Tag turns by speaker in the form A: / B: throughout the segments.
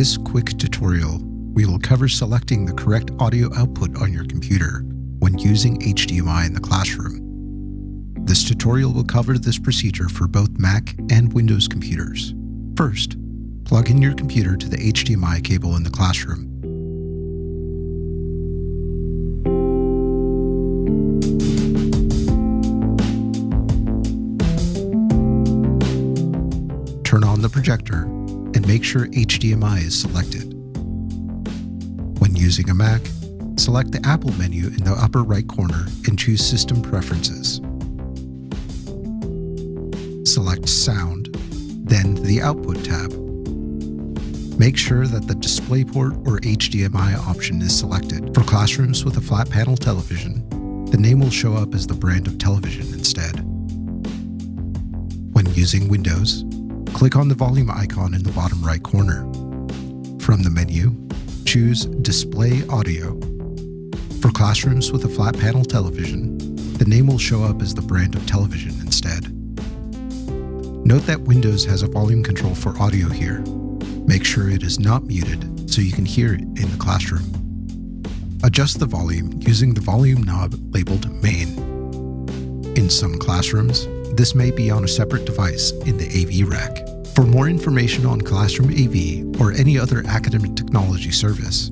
A: this quick tutorial, we will cover selecting the correct audio output on your computer when using HDMI in the classroom. This tutorial will cover this procedure for both Mac and Windows computers. First, plug in your computer to the HDMI cable in the classroom. Turn on the projector make sure HDMI is selected. When using a Mac, select the Apple menu in the upper right corner and choose System Preferences. Select Sound, then the Output tab. Make sure that the DisplayPort or HDMI option is selected. For classrooms with a flat panel television, the name will show up as the brand of television instead. When using Windows, click on the volume icon in the bottom right corner. From the menu, choose Display Audio. For classrooms with a flat panel television, the name will show up as the brand of television instead. Note that Windows has a volume control for audio here. Make sure it is not muted so you can hear it in the classroom. Adjust the volume using the volume knob labeled Main. In some classrooms, this may be on a separate device in the AV rack. For more information on Classroom AV or any other academic technology service,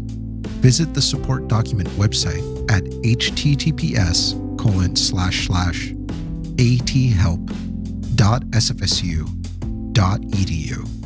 A: visit the support document website at https colon slash slash athelp.sfsu.edu.